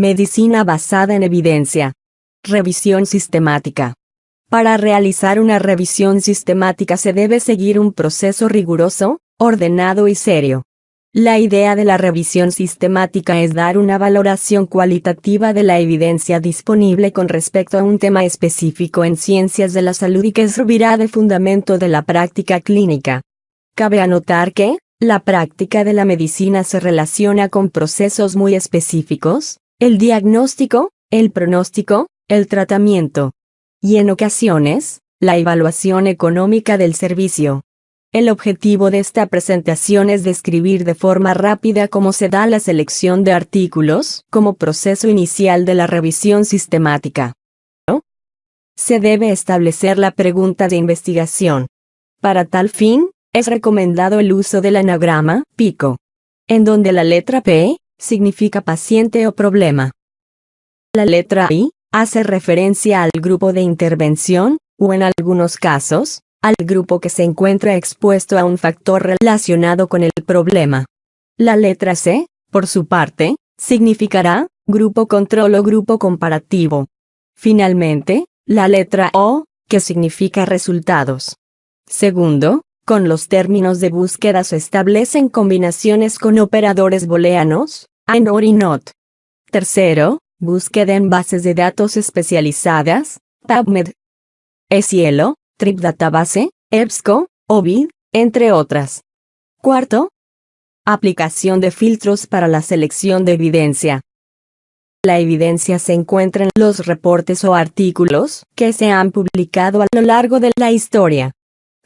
Medicina basada en evidencia. Revisión sistemática. Para realizar una revisión sistemática se debe seguir un proceso riguroso, ordenado y serio. La idea de la revisión sistemática es dar una valoración cualitativa de la evidencia disponible con respecto a un tema específico en ciencias de la salud y que servirá de fundamento de la práctica clínica. Cabe anotar que, la práctica de la medicina se relaciona con procesos muy específicos, el diagnóstico, el pronóstico, el tratamiento. Y en ocasiones, la evaluación económica del servicio. El objetivo de esta presentación es describir de forma rápida cómo se da la selección de artículos como proceso inicial de la revisión sistemática. Se debe establecer la pregunta de investigación. Para tal fin, es recomendado el uso del anagrama PICO, en donde la letra P significa paciente o problema. La letra I hace referencia al grupo de intervención, o en algunos casos, al grupo que se encuentra expuesto a un factor relacionado con el problema. La letra C, por su parte, significará grupo control o grupo comparativo. Finalmente, la letra O, que significa resultados. Segundo, con los términos de búsqueda se establecen combinaciones con operadores booleanos, AND OR y NOT. Tercero, búsqueda en bases de datos especializadas, PubMed. cielo, Trip Database, EBSCO, OVID, entre otras. Cuarto, aplicación de filtros para la selección de evidencia. La evidencia se encuentra en los reportes o artículos que se han publicado a lo largo de la historia.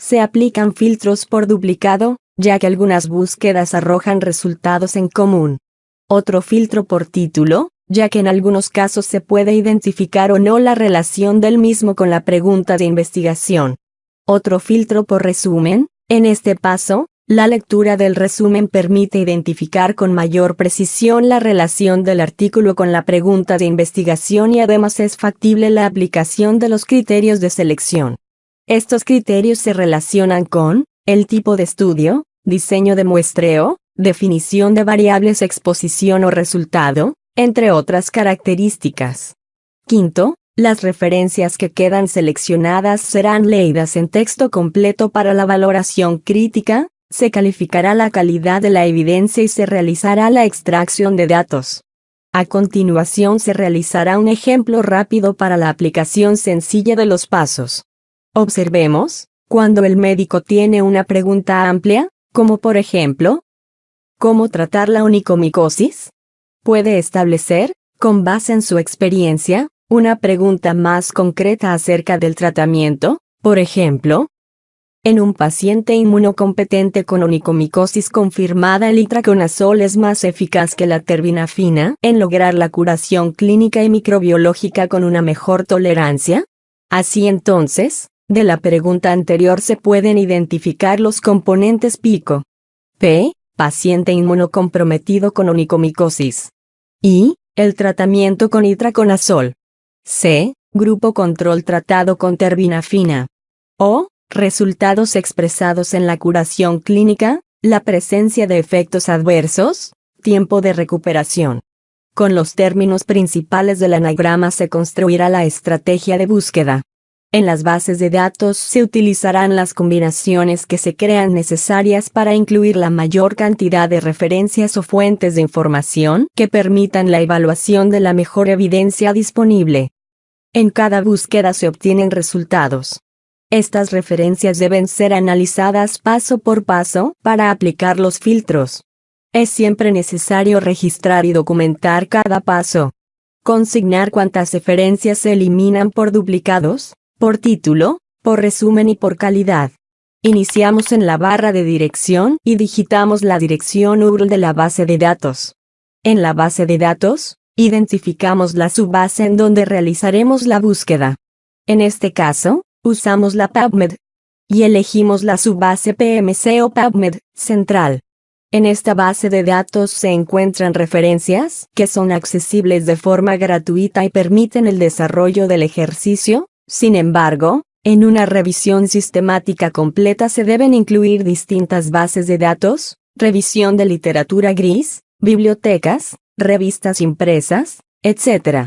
Se aplican filtros por duplicado, ya que algunas búsquedas arrojan resultados en común. Otro filtro por título, ya que en algunos casos se puede identificar o no la relación del mismo con la pregunta de investigación. Otro filtro por resumen, en este paso, la lectura del resumen permite identificar con mayor precisión la relación del artículo con la pregunta de investigación y además es factible la aplicación de los criterios de selección. Estos criterios se relacionan con el tipo de estudio, diseño de muestreo, definición de variables exposición o resultado, entre otras características. Quinto, las referencias que quedan seleccionadas serán leídas en texto completo para la valoración crítica, se calificará la calidad de la evidencia y se realizará la extracción de datos. A continuación se realizará un ejemplo rápido para la aplicación sencilla de los pasos. Observemos, cuando el médico tiene una pregunta amplia, como por ejemplo, ¿cómo tratar la onicomicosis? Puede establecer, con base en su experiencia, una pregunta más concreta acerca del tratamiento, por ejemplo, en un paciente inmunocompetente con onicomicosis confirmada el itraconazol es más eficaz que la terbinafina en lograr la curación clínica y microbiológica con una mejor tolerancia. Así entonces, de la pregunta anterior se pueden identificar los componentes pico. P. Paciente inmunocomprometido con onicomicosis. I. El tratamiento con itraconazol. C. Grupo control tratado con terbinafina. O. Resultados expresados en la curación clínica, la presencia de efectos adversos, tiempo de recuperación. Con los términos principales del anagrama se construirá la estrategia de búsqueda. En las bases de datos se utilizarán las combinaciones que se crean necesarias para incluir la mayor cantidad de referencias o fuentes de información que permitan la evaluación de la mejor evidencia disponible. En cada búsqueda se obtienen resultados. Estas referencias deben ser analizadas paso por paso para aplicar los filtros. Es siempre necesario registrar y documentar cada paso. Consignar cuántas referencias se eliminan por duplicados, por título, por resumen y por calidad. Iniciamos en la barra de dirección y digitamos la dirección URL de la base de datos. En la base de datos, identificamos la subbase en donde realizaremos la búsqueda. En este caso, usamos la PubMed y elegimos la subbase PMC o PubMed central. En esta base de datos se encuentran referencias que son accesibles de forma gratuita y permiten el desarrollo del ejercicio, sin embargo, en una revisión sistemática completa se deben incluir distintas bases de datos, revisión de literatura gris, bibliotecas, revistas impresas, etc.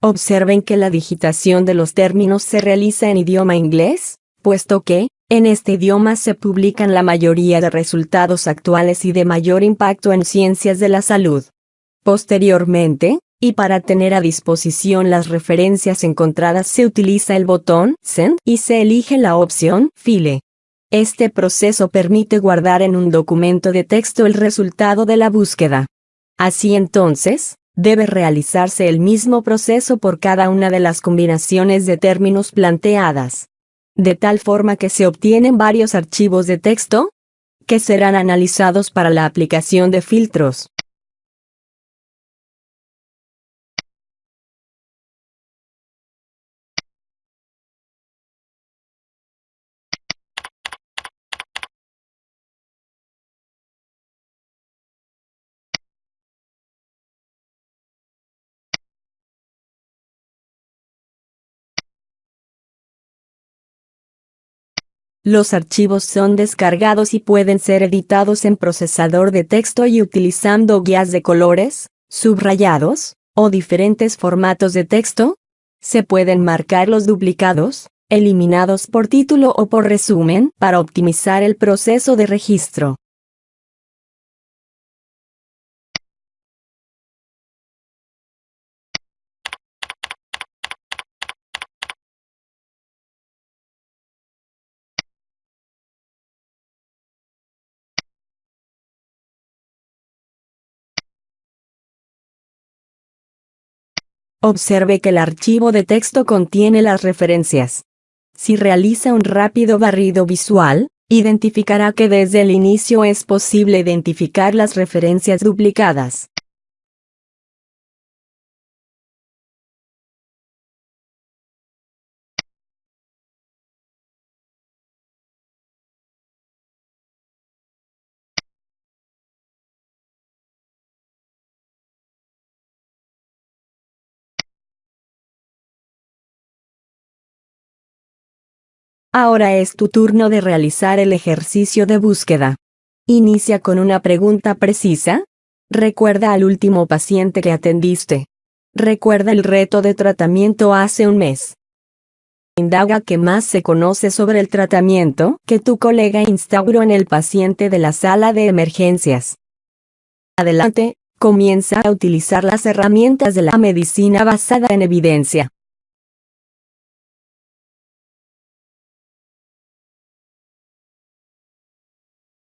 Observen que la digitación de los términos se realiza en idioma inglés, puesto que, en este idioma se publican la mayoría de resultados actuales y de mayor impacto en ciencias de la salud. Posteriormente, y para tener a disposición las referencias encontradas se utiliza el botón Send y se elige la opción File. Este proceso permite guardar en un documento de texto el resultado de la búsqueda. Así entonces, debe realizarse el mismo proceso por cada una de las combinaciones de términos planteadas. De tal forma que se obtienen varios archivos de texto que serán analizados para la aplicación de filtros. Los archivos son descargados y pueden ser editados en procesador de texto y utilizando guías de colores, subrayados, o diferentes formatos de texto. Se pueden marcar los duplicados, eliminados por título o por resumen para optimizar el proceso de registro. Observe que el archivo de texto contiene las referencias. Si realiza un rápido barrido visual, identificará que desde el inicio es posible identificar las referencias duplicadas. Ahora es tu turno de realizar el ejercicio de búsqueda. Inicia con una pregunta precisa. Recuerda al último paciente que atendiste. Recuerda el reto de tratamiento hace un mes. Indaga qué más se conoce sobre el tratamiento que tu colega instauró en el paciente de la sala de emergencias. Adelante, comienza a utilizar las herramientas de la medicina basada en evidencia.